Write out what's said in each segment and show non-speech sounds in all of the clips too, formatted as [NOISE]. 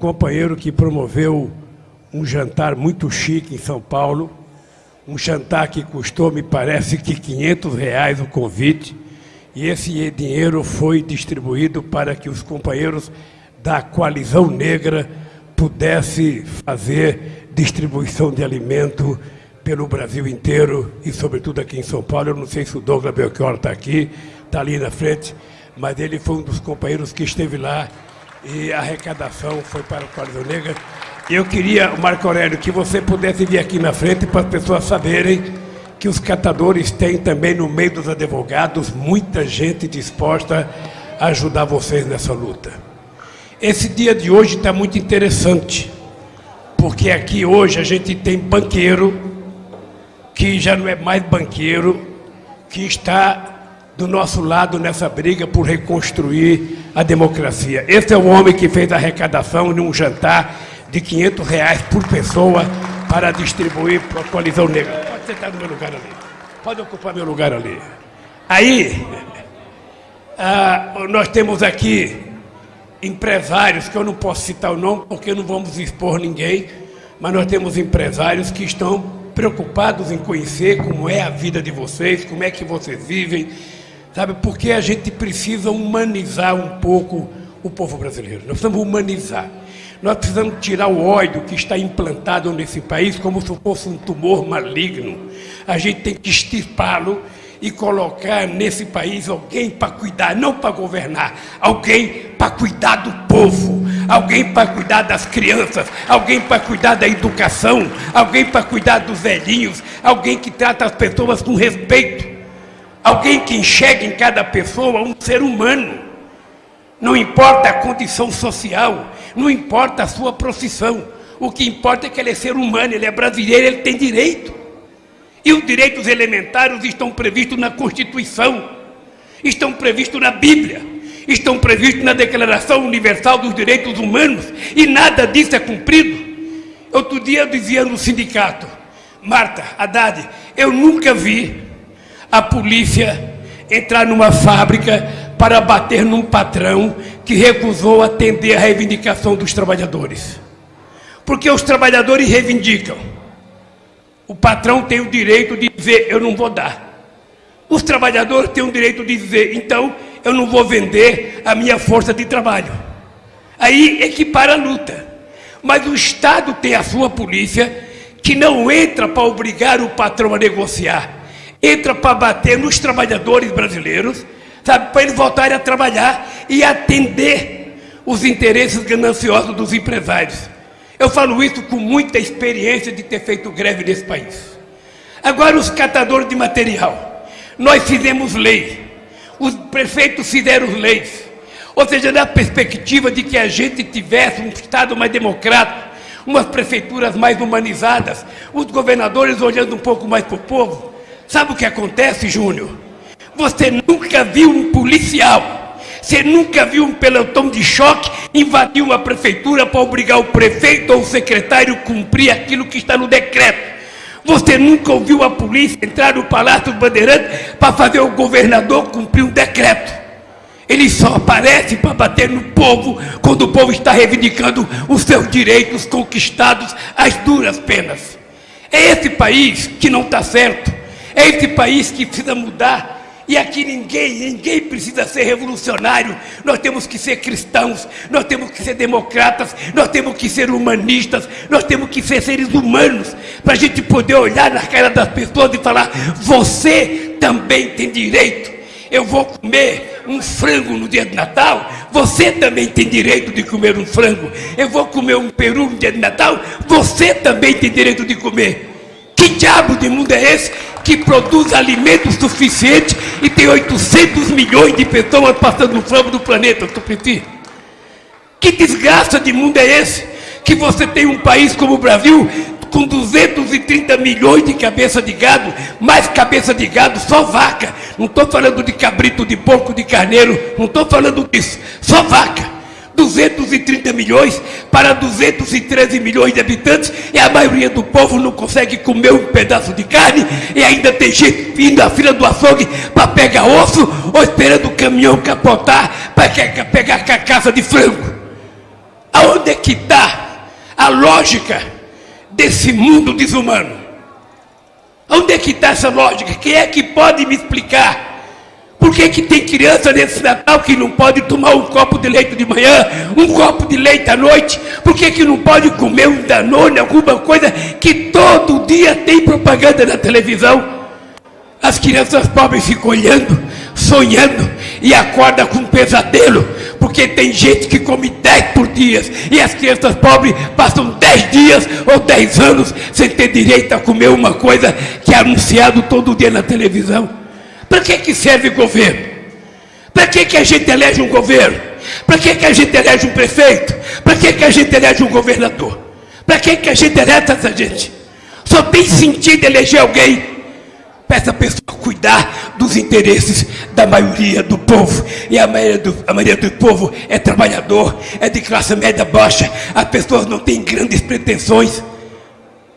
companheiro que promoveu um jantar muito chique em São Paulo, um jantar que custou, me parece que 500 reais o convite, e esse dinheiro foi distribuído para que os companheiros da coalizão negra pudessem fazer distribuição de alimento pelo Brasil inteiro e, sobretudo, aqui em São Paulo. Eu não sei se o Douglas Belchior está aqui, está ali na frente, mas ele foi um dos companheiros que esteve lá e a arrecadação foi para a Coalizão Negra. Eu queria, Marco Aurélio, que você pudesse vir aqui na frente para as pessoas saberem que os catadores têm também no meio dos advogados muita gente disposta a ajudar vocês nessa luta. Esse dia de hoje está muito interessante, porque aqui hoje a gente tem banqueiro que já não é mais banqueiro, que está do nosso lado nessa briga por reconstruir a democracia. Esse é o homem que fez a arrecadação de um jantar de 500 reais por pessoa para distribuir para a coalizão negra. Pode sentar no meu lugar ali. Pode ocupar meu lugar ali. Aí, ah, nós temos aqui empresários, que eu não posso citar o nome porque não vamos expor ninguém, mas nós temos empresários que estão preocupados em conhecer como é a vida de vocês, como é que vocês vivem, sabe? Porque a gente precisa humanizar um pouco o povo brasileiro. Nós precisamos humanizar. Nós precisamos tirar o ódio que está implantado nesse país como se fosse um tumor maligno. A gente tem que extirpá-lo e colocar nesse país alguém para cuidar, não para governar, alguém para cuidar do povo, alguém para cuidar das crianças, alguém para cuidar da educação, alguém para cuidar dos velhinhos, alguém que trata as pessoas com respeito, alguém que enxerga em cada pessoa um ser humano. Não importa a condição social, não importa a sua profissão. O que importa é que ele é ser humano, ele é brasileiro, ele tem direito. E os direitos elementares estão previstos na Constituição, estão previstos na Bíblia, estão previstos na Declaração Universal dos Direitos Humanos, e nada disso é cumprido. Outro dia eu dizia no sindicato, Marta, Haddad, eu nunca vi a polícia entrar numa fábrica para bater num patrão que recusou atender a reivindicação dos trabalhadores. Porque os trabalhadores reivindicam. O patrão tem o direito de dizer, eu não vou dar. Os trabalhadores têm o direito de dizer, então eu não vou vender a minha força de trabalho. Aí equipara a luta. Mas o Estado tem a sua polícia que não entra para obrigar o patrão a negociar, entra para bater nos trabalhadores brasileiros sabe, para eles voltarem a trabalhar e atender os interesses gananciosos dos empresários. Eu falo isso com muita experiência de ter feito greve nesse país. Agora, os catadores de material. Nós fizemos lei, os prefeitos fizeram leis. Ou seja, na perspectiva de que a gente tivesse um Estado mais democrático, umas prefeituras mais humanizadas, os governadores olhando um pouco mais para o povo. Sabe o que acontece, Júnior? Você nunca viu um policial, você nunca viu um pelotão de choque invadir uma prefeitura para obrigar o prefeito ou o secretário a cumprir aquilo que está no decreto. Você nunca ouviu a polícia entrar no Palácio Bandeirantes para fazer o governador cumprir um decreto. Ele só aparece para bater no povo quando o povo está reivindicando os seus direitos conquistados às duras penas. É esse país que não está certo. É esse país que precisa mudar. E aqui ninguém, ninguém precisa ser revolucionário. Nós temos que ser cristãos, nós temos que ser democratas, nós temos que ser humanistas, nós temos que ser seres humanos, para a gente poder olhar na cara das pessoas e falar: você também tem direito. Eu vou comer um frango no dia de Natal, você também tem direito de comer um frango. Eu vou comer um peru no dia de Natal, você também tem direito de comer. Que diabo de mundo é esse que produz alimento suficiente e tem 800 milhões de pessoas passando fome do planeta, Tupipi? Que desgraça de mundo é esse que você tem um país como o Brasil com 230 milhões de cabeça de gado, mais cabeça de gado, só vaca. Não estou falando de cabrito, de porco, de carneiro, não estou falando disso, só vaca. 230 milhões para 213 milhões de habitantes e a maioria do povo não consegue comer um pedaço de carne e ainda tem gente indo à fila do açougue para pegar osso ou esperando o caminhão capotar para pegar carcaça de frango. Aonde é que está a lógica desse mundo desumano? Onde é que está essa lógica? Quem é que pode me explicar? Por que, que tem criança nesse Natal que não pode tomar um copo de leite de manhã, um copo de leite à noite? Por que, que não pode comer um danone, alguma coisa que todo dia tem propaganda na televisão? As crianças pobres ficam olhando, sonhando e acordam com um pesadelo, porque tem gente que come 10 por dia e as crianças pobres passam 10 dias ou 10 anos sem ter direito a comer uma coisa que é anunciado todo dia na televisão. Para que, que serve o governo? Para que, que a gente elege um governo? Para que, que a gente elege um prefeito? Para que, que a gente elege um governador? Para que, que a gente elege essa gente? Só tem sentido eleger alguém para essa pessoa cuidar dos interesses da maioria do povo. E a maioria do, a maioria do povo é trabalhador, é de classe média baixa. As pessoas não têm grandes pretensões.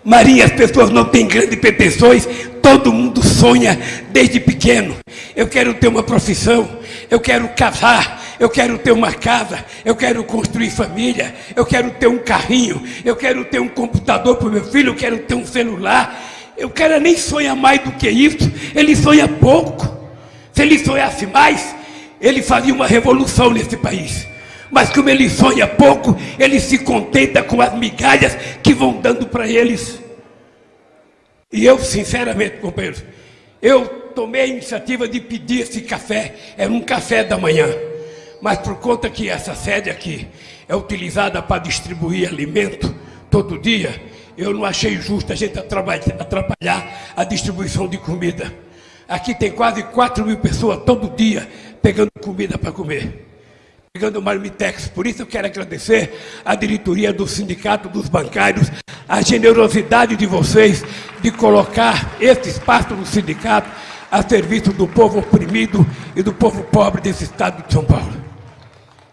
Maria, as pessoas não têm grandes pretensões. Todo mundo sonha desde pequeno. Eu quero ter uma profissão, eu quero casar, eu quero ter uma casa, eu quero construir família, eu quero ter um carrinho, eu quero ter um computador para o meu filho, eu quero ter um celular. O cara nem sonha mais do que isso, ele sonha pouco. Se ele sonhasse mais, ele faria uma revolução nesse país. Mas como ele sonha pouco, ele se contenta com as migalhas que vão dando para eles. E eu, sinceramente, companheiros, eu tomei a iniciativa de pedir esse café, era um café da manhã. Mas por conta que essa sede aqui é utilizada para distribuir alimento todo dia, eu não achei justo a gente atrapalhar a distribuição de comida. Aqui tem quase 4 mil pessoas todo dia pegando comida para comer. Pegando marmitex. Por isso eu quero agradecer à diretoria do sindicato dos bancários, a generosidade de vocês de colocar esse espaço no sindicato a serviço do povo oprimido e do povo pobre desse estado de São Paulo.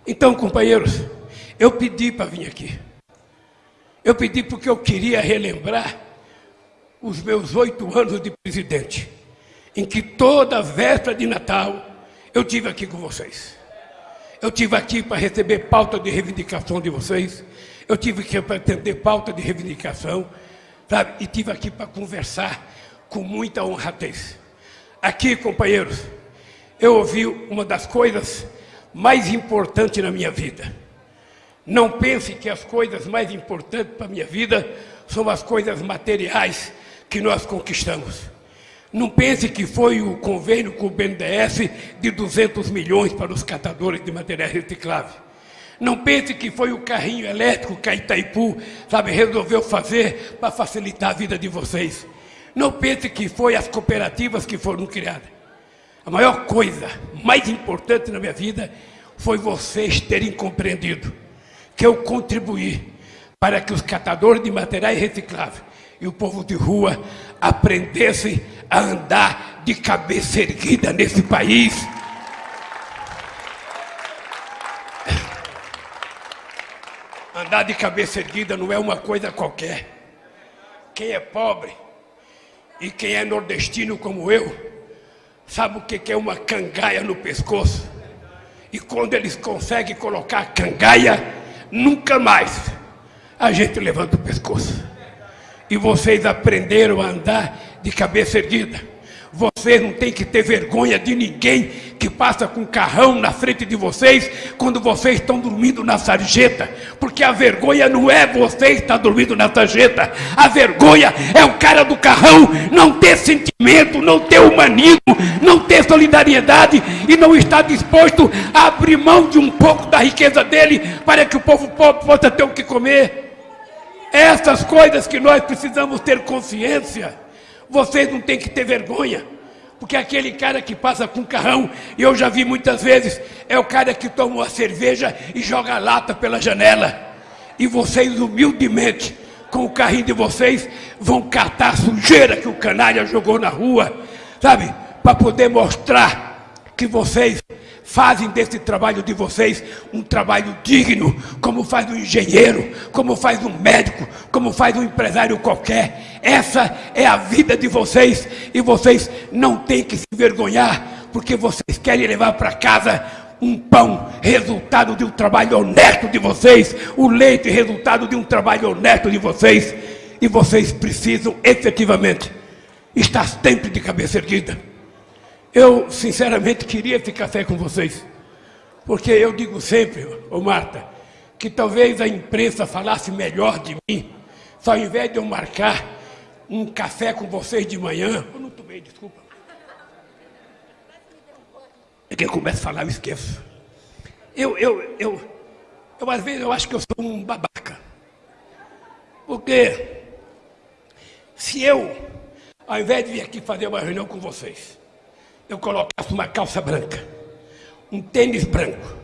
Então, companheiros, eu pedi para vir aqui. Eu pedi porque eu queria relembrar os meus oito anos de presidente, em que toda véspera de Natal eu tive aqui com vocês. Eu tive aqui para receber pauta de reivindicação de vocês. Eu tive aqui para atender pauta de reivindicação, sabe? E tive aqui para conversar com muita honradez. Aqui, companheiros, eu ouvi uma das coisas mais importantes na minha vida. Não pense que as coisas mais importantes para a minha vida são as coisas materiais que nós conquistamos. Não pense que foi o convênio com o BNDES de 200 milhões para os catadores de materiais recicláveis. Não pense que foi o carrinho elétrico que a Itaipu, sabe, resolveu fazer para facilitar a vida de vocês. Não pense que foi as cooperativas que foram criadas. A maior coisa, mais importante na minha vida, foi vocês terem compreendido que eu contribuí para que os catadores de materiais recicláveis e o povo de rua aprendessem a andar de cabeça erguida nesse país. Andar de cabeça erguida não é uma coisa qualquer. Quem é pobre e quem é nordestino como eu, sabe o que é uma cangaia no pescoço? E quando eles conseguem colocar a cangaia nunca mais a gente levanta o pescoço. E vocês aprenderam a andar de cabeça erguida. Vocês não têm que ter vergonha de ninguém que passa com carrão na frente de vocês quando vocês estão dormindo na sarjeta. Porque a vergonha não é você estar dormindo na sarjeta. A vergonha é o cara do carrão não ter sentimento, não ter humanismo, não ter solidariedade e não estar disposto a abrir mão de um pouco da riqueza dele para que o povo pobre possa ter o que comer. Essas coisas que nós precisamos ter consciência. Vocês não têm que ter vergonha. Porque aquele cara que passa com carrão, e eu já vi muitas vezes, é o cara que toma uma cerveja e joga a lata pela janela. E vocês, humildemente, com o carrinho de vocês, vão catar a sujeira que o canalha jogou na rua, sabe? Para poder mostrar que vocês fazem desse trabalho de vocês um trabalho digno, como faz um engenheiro, como faz um médico, como faz um empresário qualquer. Essa é a vida de vocês e vocês não têm que se vergonhar, porque vocês querem levar para casa um pão, resultado de um trabalho honesto de vocês, o leite, resultado de um trabalho honesto de vocês, e vocês precisam efetivamente estar sempre de cabeça erguida. Eu, sinceramente, queria esse café com vocês, porque eu digo sempre, ô Marta, que talvez a imprensa falasse melhor de mim, só ao invés de eu marcar um café com vocês de manhã, eu não tomei, desculpa. É que eu começo a falar, eu esqueço. Eu, eu, eu, eu, às vezes, eu acho que eu sou um babaca. Porque se eu, ao invés de vir aqui fazer uma reunião com vocês, eu colocasse uma calça branca, um tênis branco,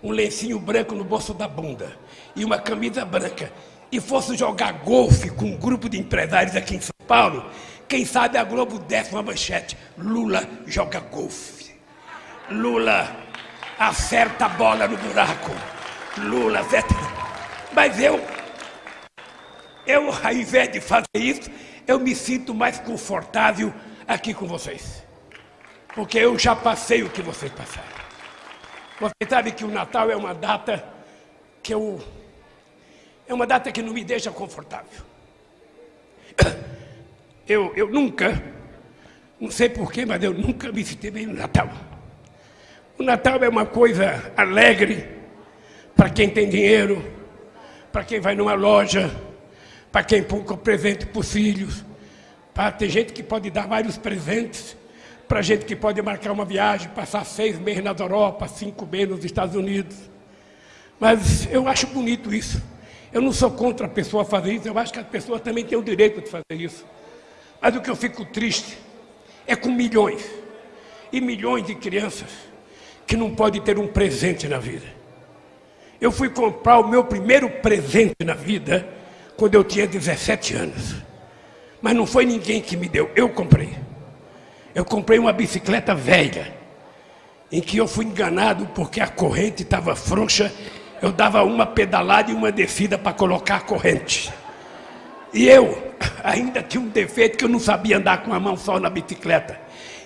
um lencinho branco no bolso da bunda e uma camisa branca e fosse jogar golfe com um grupo de empresários aqui em São Paulo, quem sabe a Globo desse uma manchete: Lula joga golfe. Lula acerta a bola no buraco. Lula acerta. Mas eu, eu, ao invés de fazer isso, eu me sinto mais confortável aqui com vocês. Porque eu já passei o que vocês passaram. Você sabe que o Natal é uma data que eu. É uma data que não me deixa confortável. [COUGHS] Eu, eu nunca, não sei porquê, mas eu nunca me senti bem no Natal. O Natal é uma coisa alegre para quem tem dinheiro, para quem vai numa loja, para quem compra presente para os filhos. Para ter gente que pode dar vários presentes para gente que pode marcar uma viagem, passar seis meses na Europa, cinco meses nos Estados Unidos. Mas eu acho bonito isso. Eu não sou contra a pessoa fazer isso, eu acho que a pessoa também tem o direito de fazer isso. Mas o que eu fico triste é com milhões e milhões de crianças que não podem ter um presente na vida. Eu fui comprar o meu primeiro presente na vida quando eu tinha 17 anos. Mas não foi ninguém que me deu, eu comprei. Eu comprei uma bicicleta velha, em que eu fui enganado porque a corrente estava frouxa. Eu dava uma pedalada e uma descida para colocar a corrente. E eu [LAUGHS] ainda tinha um defeito que eu não sabia andar com a mão só na bicicleta.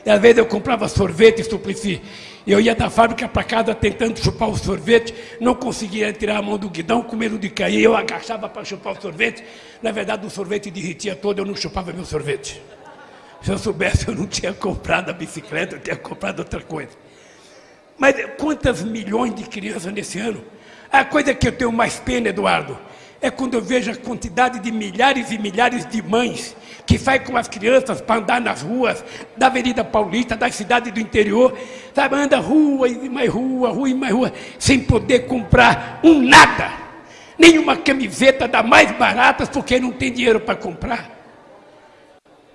E às vezes eu comprava sorvete e suplici. Eu ia da fábrica para casa tentando chupar o sorvete, não conseguia tirar a mão do guidão, com medo de cair. Eu agachava para chupar o sorvete. Na verdade, o sorvete derretia todo, eu não chupava meu sorvete. Se eu soubesse, eu não tinha comprado a bicicleta, eu tinha comprado outra coisa. Mas quantas milhões de crianças nesse ano? A coisa que eu tenho mais pena, Eduardo, é quando eu vejo a quantidade de milhares e milhares de mães que saem com as crianças para andar nas ruas da Avenida Paulista, das cidades do interior, sabe, anda rua e mais rua, rua e mais rua, sem poder comprar um nada, nenhuma camiseta da mais barata, porque não tem dinheiro para comprar.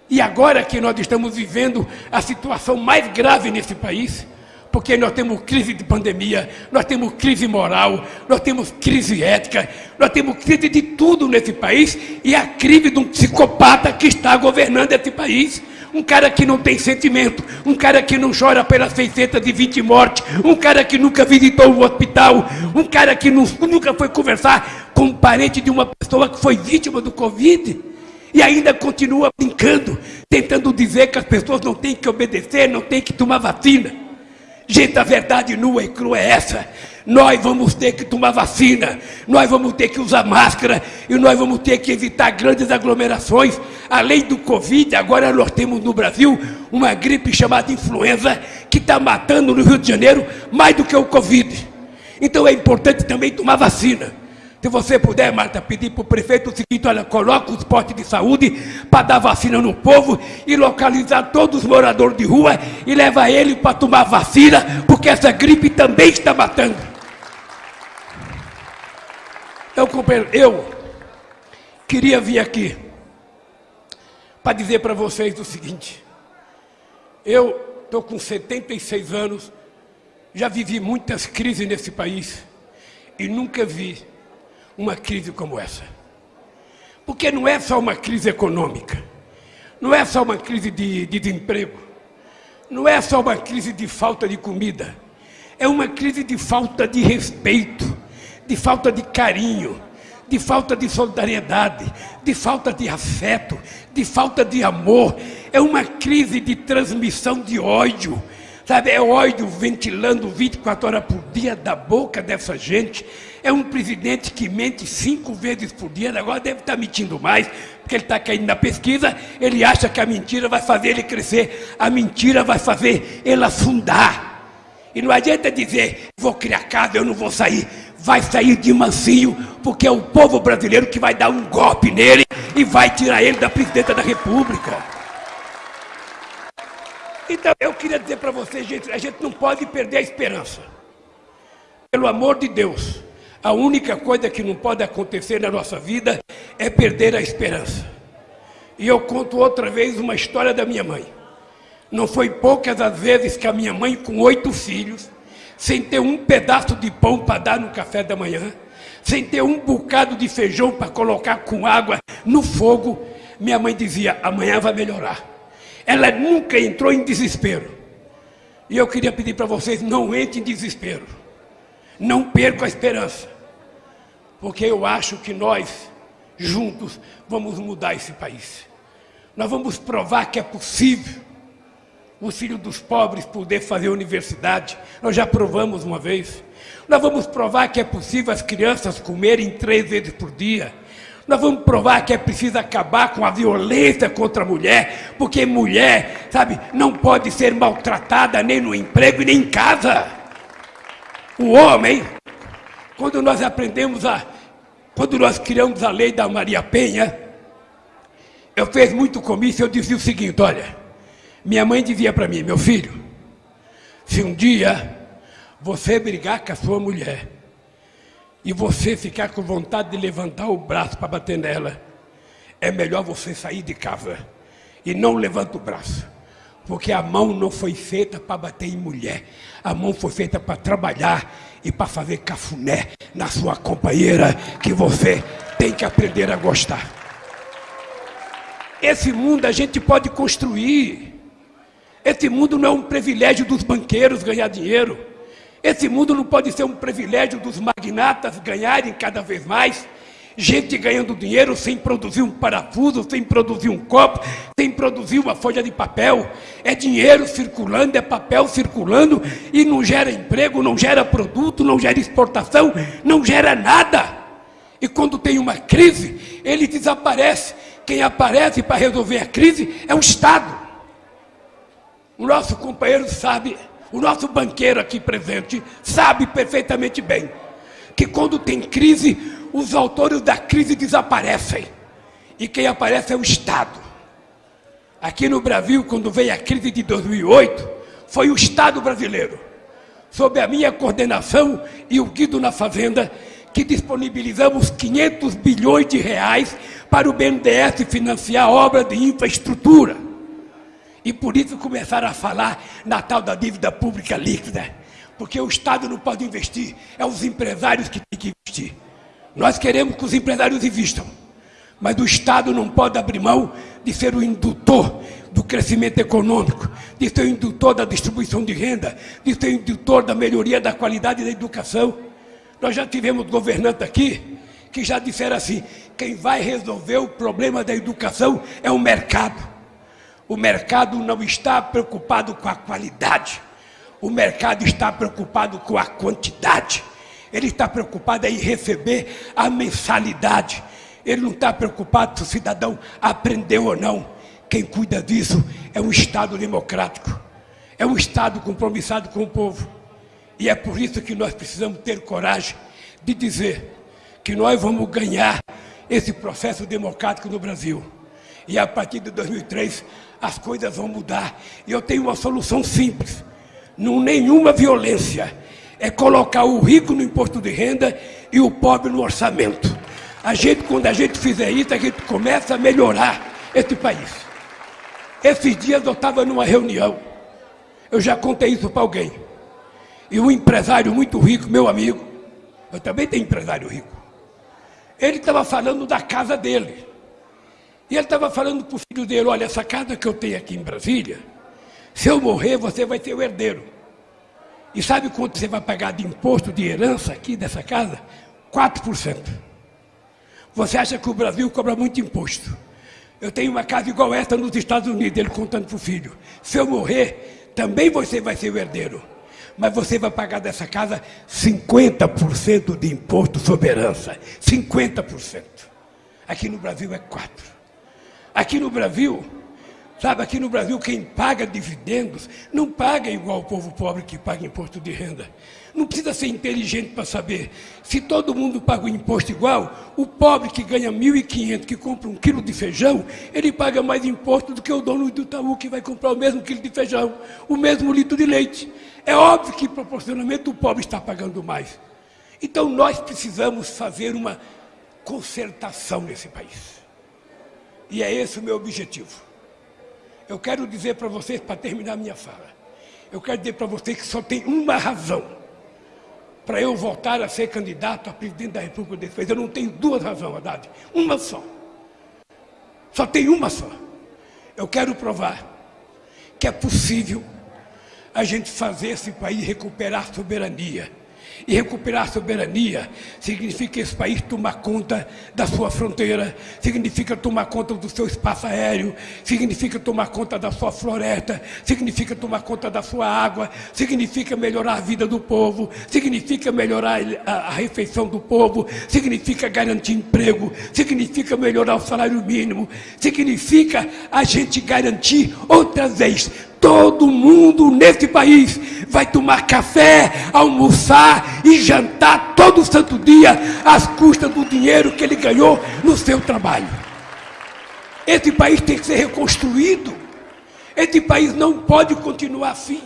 E agora que nós estamos vivendo a situação mais grave nesse país, porque nós temos crise de pandemia, nós temos crise moral, nós temos crise ética, nós temos crise de tudo nesse país e a crise de um psicopata que está governando esse país. Um cara que não tem sentimento, um cara que não chora pelas 620 mortes, um cara que nunca visitou o hospital, um cara que nunca foi conversar com um parente de uma pessoa que foi vítima do Covid e ainda continua brincando, tentando dizer que as pessoas não têm que obedecer, não têm que tomar vacina. Gente, a verdade nua e crua é essa. Nós vamos ter que tomar vacina, nós vamos ter que usar máscara e nós vamos ter que evitar grandes aglomerações. Além do Covid, agora nós temos no Brasil uma gripe chamada influenza que está matando no Rio de Janeiro mais do que o Covid. Então é importante também tomar vacina. Se você puder, Marta, pedir para o prefeito o seguinte: olha, coloca os postos de saúde para dar vacina no povo e localizar todos os moradores de rua e leva ele para tomar vacina, porque essa gripe também está matando. Eu, eu queria vir aqui para dizer para vocês o seguinte: eu estou com 76 anos, já vivi muitas crises nesse país e nunca vi uma crise como essa. Porque não é só uma crise econômica, não é só uma crise de, de desemprego, não é só uma crise de falta de comida, é uma crise de falta de respeito, de falta de carinho, de falta de solidariedade, de falta de afeto, de falta de amor, é uma crise de transmissão de ódio. Sabe, é ódio ventilando 24 horas por dia da boca dessa gente. É um presidente que mente cinco vezes por dia, agora deve estar mentindo mais, porque ele está caindo na pesquisa, ele acha que a mentira vai fazer ele crescer, a mentira vai fazer ele afundar. E não adianta dizer, vou criar casa, eu não vou sair. Vai sair de mansinho, porque é o povo brasileiro que vai dar um golpe nele e vai tirar ele da presidenta da república. Então, eu queria dizer para vocês, gente, a gente não pode perder a esperança. Pelo amor de Deus, a única coisa que não pode acontecer na nossa vida é perder a esperança. E eu conto outra vez uma história da minha mãe. Não foi poucas as vezes que a minha mãe, com oito filhos, sem ter um pedaço de pão para dar no café da manhã, sem ter um bocado de feijão para colocar com água no fogo, minha mãe dizia: amanhã vai melhorar. Ela nunca entrou em desespero. E eu queria pedir para vocês: não entrem em desespero. Não percam a esperança. Porque eu acho que nós, juntos, vamos mudar esse país. Nós vamos provar que é possível os filhos dos pobres poder fazer universidade. Nós já provamos uma vez. Nós vamos provar que é possível as crianças comerem três vezes por dia nós vamos provar que é preciso acabar com a violência contra a mulher, porque mulher, sabe, não pode ser maltratada nem no emprego e nem em casa. O homem, quando nós aprendemos a. Quando nós criamos a lei da Maria Penha, eu fiz muito comício, eu dizia o seguinte: olha, minha mãe dizia para mim, meu filho, se um dia você brigar com a sua mulher, e você ficar com vontade de levantar o braço para bater nela, é melhor você sair de casa e não levanta o braço. Porque a mão não foi feita para bater em mulher. A mão foi feita para trabalhar e para fazer cafuné na sua companheira que você tem que aprender a gostar. Esse mundo a gente pode construir. Esse mundo não é um privilégio dos banqueiros ganhar dinheiro. Esse mundo não pode ser um privilégio dos magnatas ganharem cada vez mais. Gente ganhando dinheiro sem produzir um parafuso, sem produzir um copo, sem produzir uma folha de papel. É dinheiro circulando, é papel circulando e não gera emprego, não gera produto, não gera exportação, não gera nada. E quando tem uma crise, ele desaparece. Quem aparece para resolver a crise é o Estado. O nosso companheiro sabe o nosso banqueiro aqui presente sabe perfeitamente bem que quando tem crise, os autores da crise desaparecem. E quem aparece é o Estado. Aqui no Brasil, quando veio a crise de 2008, foi o Estado brasileiro, sob a minha coordenação e o Guido na Fazenda, que disponibilizamos 500 bilhões de reais para o BNDES financiar obras de infraestrutura. E por isso começaram a falar na tal da dívida pública líquida. Porque o Estado não pode investir, é os empresários que têm que investir. Nós queremos que os empresários investam, mas o Estado não pode abrir mão de ser o indutor do crescimento econômico, de ser o indutor da distribuição de renda, de ser o indutor da melhoria da qualidade da educação. Nós já tivemos governantes aqui que já disseram assim: quem vai resolver o problema da educação é o mercado. O mercado não está preocupado com a qualidade. O mercado está preocupado com a quantidade. Ele está preocupado em receber a mensalidade. Ele não está preocupado se o cidadão aprendeu ou não. Quem cuida disso é um Estado democrático. É um Estado compromissado com o povo. E é por isso que nós precisamos ter coragem de dizer que nós vamos ganhar esse processo democrático no Brasil. E a partir de 2003, as coisas vão mudar. E eu tenho uma solução simples. Não nenhuma violência. É colocar o rico no imposto de renda e o pobre no orçamento. A gente, quando a gente fizer isso, a gente começa a melhorar esse país. Esses dias eu estava numa reunião. Eu já contei isso para alguém. E um empresário muito rico, meu amigo, eu também tenho empresário rico. Ele estava falando da casa dele. E ele estava falando para o filho dele: Olha, essa casa que eu tenho aqui em Brasília, se eu morrer, você vai ser o herdeiro. E sabe quanto você vai pagar de imposto de herança aqui dessa casa? 4%. Você acha que o Brasil cobra muito imposto? Eu tenho uma casa igual essa nos Estados Unidos, ele contando para o filho. Se eu morrer, também você vai ser o herdeiro. Mas você vai pagar dessa casa 50% de imposto sobre herança. 50%. Aqui no Brasil é 4%. Aqui no Brasil, sabe, aqui no Brasil quem paga dividendos não paga igual o povo pobre que paga imposto de renda. Não precisa ser inteligente para saber. Se todo mundo paga o imposto igual, o pobre que ganha 1.500, que compra um quilo de feijão, ele paga mais imposto do que o dono do Itaú, que vai comprar o mesmo quilo de feijão, o mesmo litro de leite. É óbvio que proporcionalmente o pobre está pagando mais. Então nós precisamos fazer uma concertação nesse país. E é esse o meu objetivo. Eu quero dizer para vocês, para terminar minha fala, eu quero dizer para vocês que só tem uma razão para eu voltar a ser candidato a presidente da República desse país. Eu não tenho duas razões, Haddad. Uma só. Só tem uma só. Eu quero provar que é possível a gente fazer esse país recuperar soberania e recuperar a soberania significa esse país tomar conta da sua fronteira, significa tomar conta do seu espaço aéreo, significa tomar conta da sua floresta, significa tomar conta da sua água, significa melhorar a vida do povo, significa melhorar a, refeição do povo, significa garantir emprego, significa melhorar o salário mínimo, significa a gente garantir outra vez Todo mundo nesse país vai tomar café, almoçar e jantar todo santo dia às custas do dinheiro que ele ganhou no seu trabalho. Esse país tem que ser reconstruído. Esse país não pode continuar assim.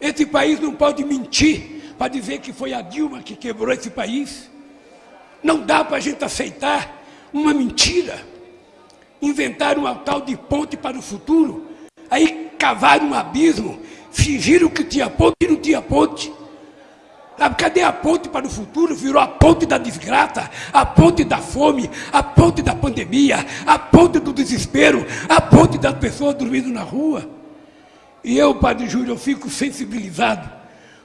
Esse país não pode mentir para dizer que foi a Dilma que quebrou esse país. Não dá para a gente aceitar uma mentira. Inventar uma tal de ponte para o futuro Aí cavaram um abismo, fingiram que tinha ponte e não tinha ponte. Sabe, cadê a ponte para o futuro? Virou a ponte da desgraça, a ponte da fome, a ponte da pandemia, a ponte do desespero, a ponte das pessoas dormindo na rua. E eu, Padre Júlio, eu fico sensibilizado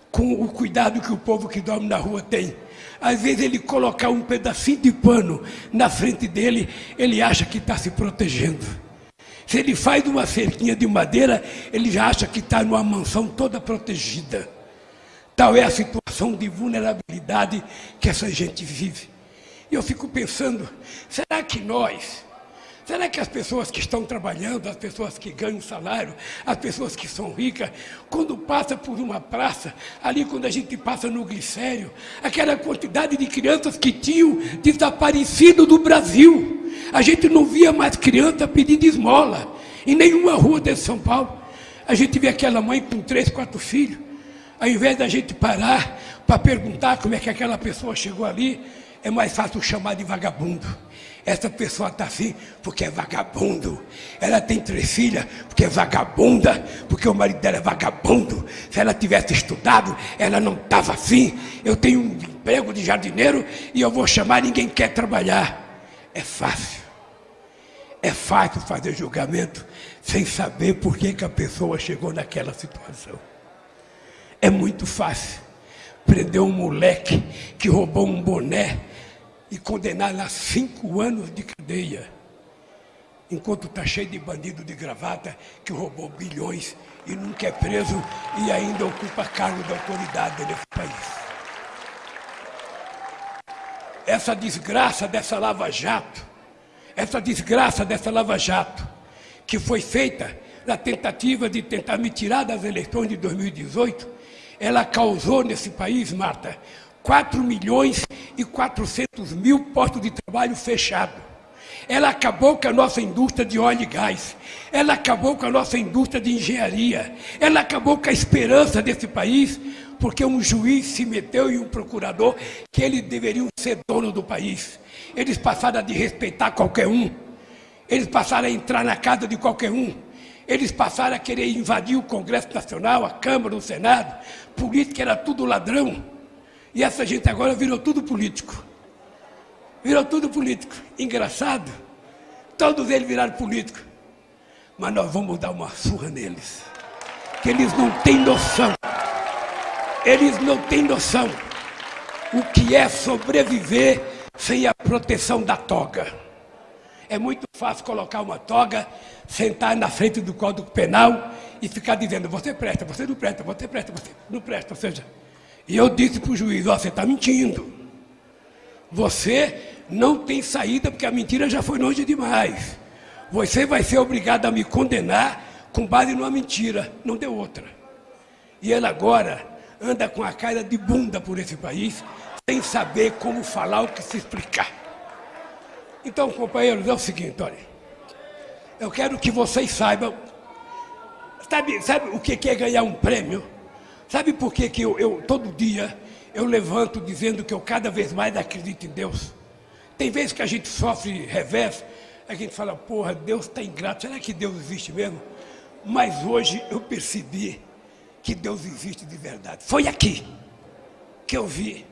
com o cuidado que o povo que dorme na rua tem. Às vezes ele colocar um pedacinho de pano na frente dele, ele acha que está se protegendo. Se ele faz uma cerquinha de madeira, ele já acha que está numa mansão toda protegida. Tal é a situação de vulnerabilidade que essa gente vive. E eu fico pensando, será que nós, será que as pessoas que estão trabalhando, as pessoas que ganham salário, as pessoas que são ricas, quando passa por uma praça, ali quando a gente passa no glicério, aquela quantidade de crianças que tinham desaparecido do Brasil, a gente não via mais criança pedindo esmola em nenhuma rua de São Paulo. A gente vê aquela mãe com três, quatro filhos. Ao invés da gente parar para perguntar como é que aquela pessoa chegou ali, é mais fácil chamar de vagabundo. Essa pessoa está assim porque é vagabundo. Ela tem três filhas porque é vagabunda, porque o marido dela é vagabundo. Se ela tivesse estudado, ela não estava assim. Eu tenho um emprego de jardineiro e eu vou chamar, ninguém quer trabalhar. É fácil. É fácil fazer julgamento sem saber por que, que a pessoa chegou naquela situação. É muito fácil prender um moleque que roubou um boné e condenar a cinco anos de cadeia, enquanto está cheio de bandido de gravata que roubou bilhões e nunca é preso e ainda ocupa cargo de autoridade nesse país. Essa desgraça dessa Lava Jato, essa desgraça dessa Lava Jato, que foi feita na tentativa de tentar me tirar das eleições de 2018, ela causou nesse país, Marta, 4 milhões e 400 mil postos de trabalho fechados. Ela acabou com a nossa indústria de óleo e gás. Ela acabou com a nossa indústria de engenharia. Ela acabou com a esperança desse país porque um juiz se meteu e um procurador que eles deveriam ser dono do país. Eles passaram a respeitar qualquer um. Eles passaram a entrar na casa de qualquer um. Eles passaram a querer invadir o Congresso Nacional, a Câmara, o Senado. Político era tudo ladrão. E essa gente agora virou tudo político. Virou tudo político. Engraçado. Todos eles viraram político. Mas nós vamos dar uma surra neles. Que eles não têm noção. Eles não têm noção o que é sobreviver sem a proteção da toga. É muito fácil colocar uma toga, sentar na frente do Código Penal e ficar dizendo, você presta, você não presta, você presta, você não presta. Ou seja, e eu disse para o juiz, ó, você está mentindo. Você não tem saída porque a mentira já foi longe demais. Você vai ser obrigado a me condenar com base numa mentira, não deu outra. E ele agora anda com a cara de bunda por esse país, sem saber como falar, o que se explicar. Então, companheiros, é o seguinte, olha. Eu quero que vocês saibam. Sabe, sabe o que é ganhar um prêmio? Sabe por que, que eu, eu todo dia eu levanto dizendo que eu cada vez mais acredito em Deus? Tem vezes que a gente sofre revés, a gente fala, porra, Deus está ingrato, será que Deus existe mesmo? Mas hoje eu percebi que Deus existe de verdade. Foi aqui que eu vi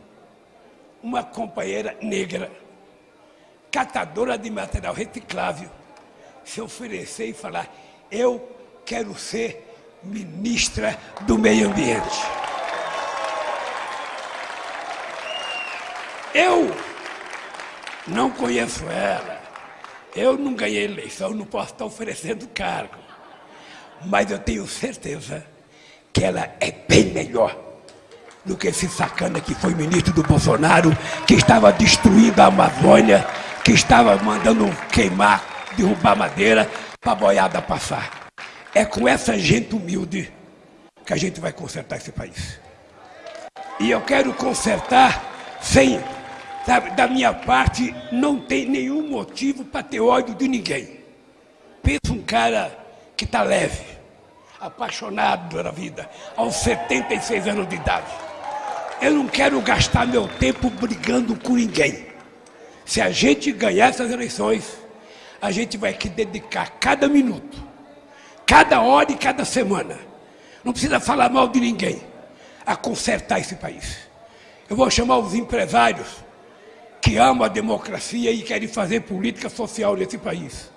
uma companheira negra, catadora de material reciclável, se oferecer e falar: Eu quero ser ministra do Meio Ambiente. Eu não conheço ela, eu não ganhei eleição, não posso estar oferecendo cargo, mas eu tenho certeza que ela é bem melhor do que esse sacana que foi ministro do Bolsonaro, que estava destruindo a Amazônia, que estava mandando queimar, derrubar madeira para a boiada passar. É com essa gente humilde que a gente vai consertar esse país. E eu quero consertar sem, sabe, da minha parte, não tem nenhum motivo para ter ódio de ninguém. Pensa um cara que está leve, apaixonado pela vida, aos 76 anos de idade. Eu não quero gastar meu tempo brigando com ninguém. Se a gente ganhar essas eleições, a gente vai que dedicar cada minuto, cada hora e cada semana. Não precisa falar mal de ninguém a consertar esse país. Eu vou chamar os empresários que amam a democracia e querem fazer política social nesse país.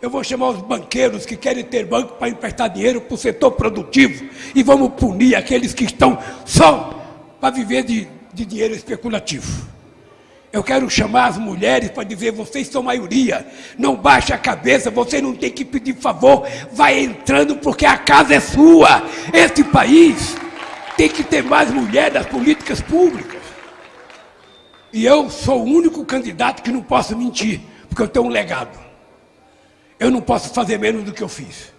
Eu vou chamar os banqueiros que querem ter banco para emprestar dinheiro para o setor produtivo e vamos punir aqueles que estão só para viver de, de dinheiro especulativo. Eu quero chamar as mulheres para dizer: vocês são maioria, não baixe a cabeça, você não tem que pedir favor, vai entrando porque a casa é sua. Este país tem que ter mais mulheres nas políticas públicas. E eu sou o único candidato que não posso mentir, porque eu tenho um legado. Eu não posso fazer menos do que eu fiz.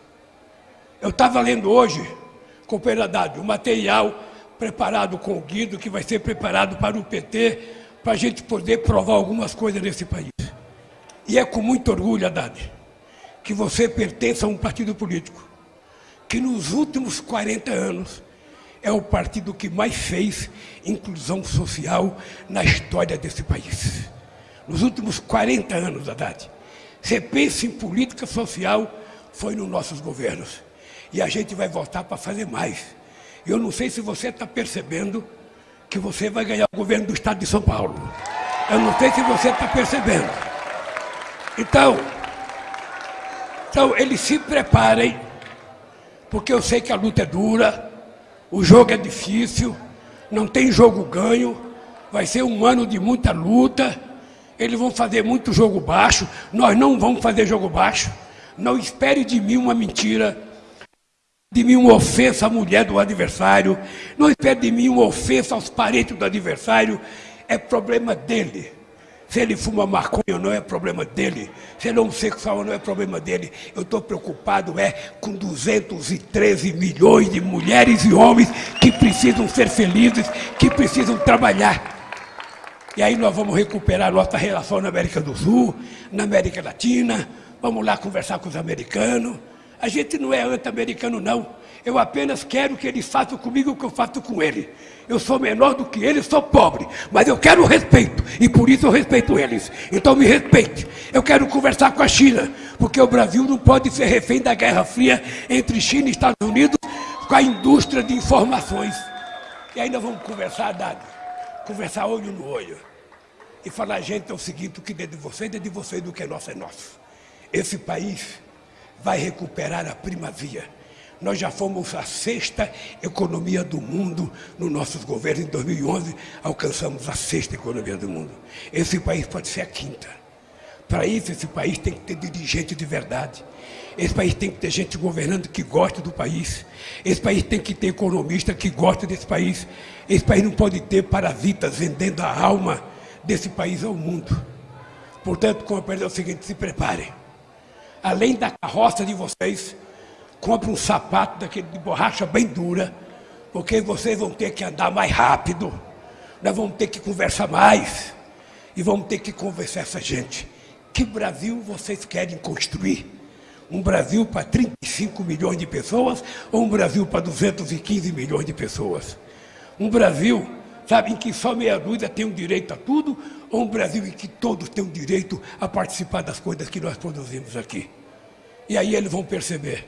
Eu estava lendo hoje, companheiro Haddad, o material preparado com o Guido, que vai ser preparado para o PT, para a gente poder provar algumas coisas nesse país. E é com muito orgulho, Haddad, que você pertence a um partido político que nos últimos 40 anos é o partido que mais fez inclusão social na história desse país. Nos últimos 40 anos, Haddad. Você pensa em política social, foi nos nossos governos. E a gente vai voltar para fazer mais. Eu não sei se você está percebendo que você vai ganhar o governo do estado de São Paulo. Eu não sei se você está percebendo. Então, então, eles se preparem, porque eu sei que a luta é dura, o jogo é difícil, não tem jogo ganho, vai ser um ano de muita luta eles vão fazer muito jogo baixo, nós não vamos fazer jogo baixo. Não espere de mim uma mentira, de mim uma ofensa à mulher do adversário, não espere de mim uma ofensa aos parentes do adversário, é problema dele. Se ele fuma maconha ou não é problema dele. Se ele é homossexual ou não é problema dele. Eu estou preocupado é com 213 milhões de mulheres e homens que precisam ser felizes, que precisam trabalhar. E aí nós vamos recuperar nossa relação na América do Sul, na América Latina, vamos lá conversar com os americanos. A gente não é anti-americano, não. Eu apenas quero que eles façam comigo o que eu faço com ele. Eu sou menor do que eles, sou pobre, mas eu quero respeito e por isso eu respeito eles. Então me respeite. Eu quero conversar com a China, porque o Brasil não pode ser refém da Guerra Fria entre China e Estados Unidos com a indústria de informações. E ainda vamos conversar, Dado, conversar olho no olho e falar, gente, é o seguinte, o que é de vocês é de vocês, do que é nosso é nosso. Esse país vai recuperar a primazia. Nós já fomos a sexta economia do mundo nos nossos governos. Em 2011, alcançamos a sexta economia do mundo. Esse país pode ser a quinta. Para isso, esse país tem que ter dirigente de verdade. Esse país tem que ter gente governando que gosta do país. Esse país tem que ter economista que gosta desse país. Esse país não pode ter parasitas vendendo a alma desse país ao mundo. Portanto, companheiros, é o seguinte, se preparem. Além da carroça de vocês, compre um sapato daquele de borracha bem dura, porque vocês vão ter que andar mais rápido. Nós vamos ter que conversar mais. E vamos ter que conversar essa gente. Que Brasil vocês querem construir? Um Brasil para 35 milhões de pessoas ou um Brasil para 215 milhões de pessoas? Um Brasil, sabe, em que só meia dúzia tem o direito a tudo um Brasil em que todos têm o direito a participar das coisas que nós produzimos aqui? E aí eles vão perceber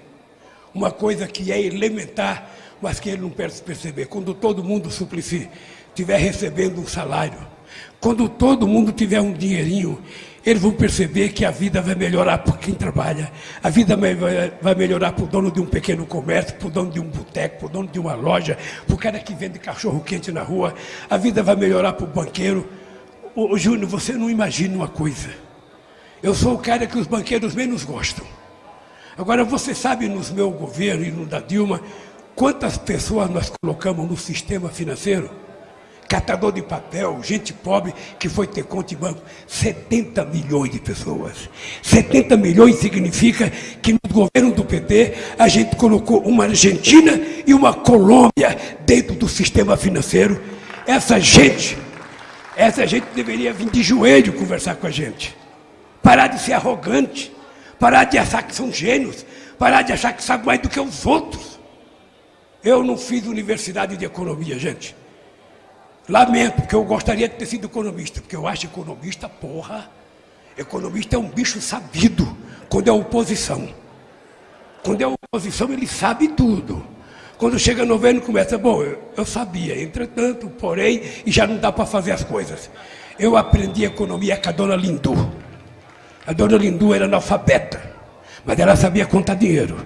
uma coisa que é elementar, mas que eles não perceber. Quando todo mundo, Suplicy, estiver recebendo um salário, quando todo mundo tiver um dinheirinho eles vão perceber que a vida vai melhorar para quem trabalha, a vida vai melhorar para o dono de um pequeno comércio, para o dono de um boteco, para o dono de uma loja, para o cara que vende cachorro quente na rua, a vida vai melhorar para o banqueiro. Ô, Júnior, você não imagina uma coisa. Eu sou o cara que os banqueiros menos gostam. Agora, você sabe, nos meu governo e no da Dilma, quantas pessoas nós colocamos no sistema financeiro? catador de papel, gente pobre que foi ter conta em banco. 70 milhões de pessoas. 70 milhões significa que no governo do PT a gente colocou uma Argentina e uma Colômbia dentro do sistema financeiro. Essa gente, essa gente deveria vir de joelho conversar com a gente. Parar de ser arrogante, parar de achar que são gênios, parar de achar que sabe mais do que os outros. Eu não fiz universidade de economia, gente. Lamento, porque eu gostaria de ter sido economista, porque eu acho economista, porra, economista é um bicho sabido quando é oposição. Quando é oposição, ele sabe tudo. Quando chega no governo, começa, bom, eu, eu sabia, entretanto, porém, e já não dá para fazer as coisas. Eu aprendi economia com a dona Lindu. A dona Lindu era analfabeta, mas ela sabia contar dinheiro.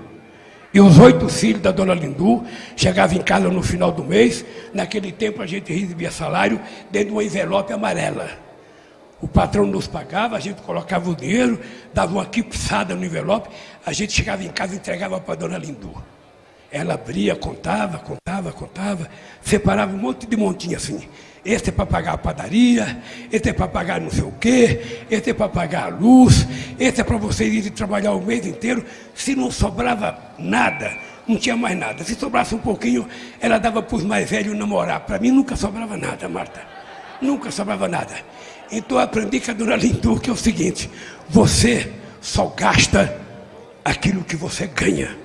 E os oito filhos da dona Lindu chegavam em casa no final do mês. Naquele tempo a gente recebia salário dentro de uma envelope amarela. O patrão nos pagava, a gente colocava o dinheiro, dava uma quipsada no envelope, a gente chegava em casa e entregava para a dona Lindu. Ela abria, contava, contava, contava, separava um monte de montinho assim. Esse é para pagar a padaria, esse é para pagar não sei o quê, esse é para pagar a luz, esse é para vocês irem trabalhar o mês inteiro. Se não sobrava nada, não tinha mais nada. Se sobrasse um pouquinho, ela dava para os mais velhos namorar. Para mim nunca sobrava nada, Marta. Nunca sobrava nada. Então eu aprendi com a dona Lindu que é o seguinte: você só gasta aquilo que você ganha.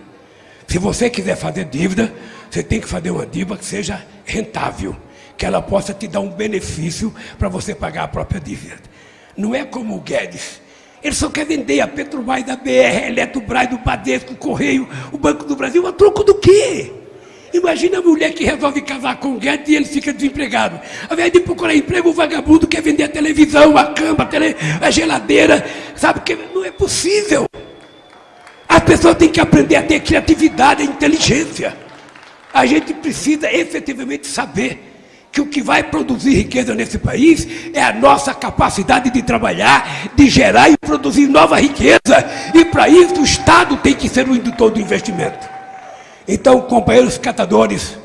Se você quiser fazer dívida, você tem que fazer uma dívida que seja rentável que ela possa te dar um benefício para você pagar a própria dívida. Não é como o Guedes. Ele só quer vender a Petrobras, da BR, a Eletrobras, do Badesco, o Correio, o Banco do Brasil, a troco do quê? Imagina a mulher que resolve casar com o Guedes e ele fica desempregado. Ao invés de procurar emprego, o vagabundo quer vender a televisão, a cama, a, tele, a geladeira. Sabe que não é possível. As pessoas têm que aprender a ter criatividade, a inteligência. A gente precisa efetivamente saber que o que vai produzir riqueza nesse país é a nossa capacidade de trabalhar, de gerar e produzir nova riqueza. E para isso o Estado tem que ser o indutor do investimento. Então, companheiros catadores,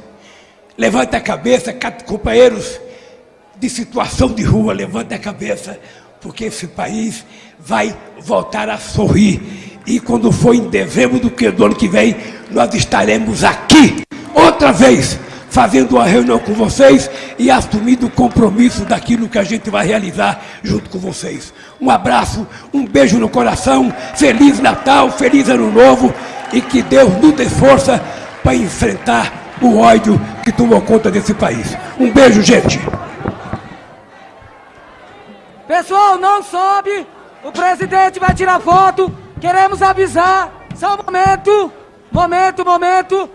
levante a cabeça, companheiros de situação de rua, levante a cabeça, porque esse país vai voltar a sorrir. E quando for em dezembro do, que, do ano que vem, nós estaremos aqui outra vez fazendo uma reunião com vocês e assumindo o compromisso daquilo que a gente vai realizar junto com vocês. Um abraço, um beijo no coração, Feliz Natal, Feliz Ano Novo e que Deus nos dê força para enfrentar o ódio que tomou conta desse país. Um beijo, gente. Pessoal, não sobe. O presidente vai tirar foto. Queremos avisar. Só um momento. Momento, momento.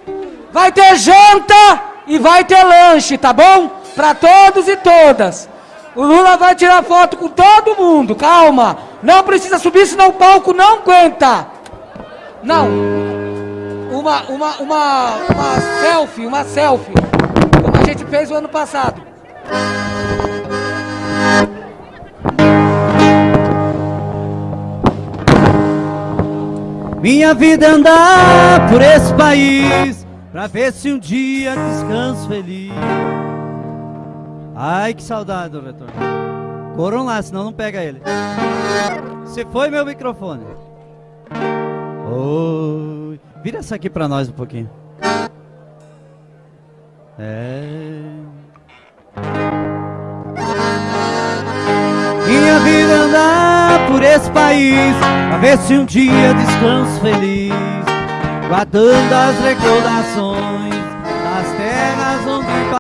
Vai ter janta e vai ter lanche, tá bom? Para todos e todas. O Lula vai tirar foto com todo mundo, calma. Não precisa subir, senão o palco não aguenta. Não. Uma, uma, uma, uma selfie, uma selfie. Como a gente fez o ano passado. Minha vida é andar por esse país Pra ver se um dia descanso feliz. Ai, que saudade do retorno Corram lá, senão não pega ele. Se foi meu microfone? Oi Vira essa aqui pra nós um pouquinho. É. Minha vida por esse país Pra ver se um dia descanso feliz Guardando as recordações Das terras